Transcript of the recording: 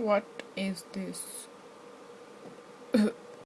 What is this?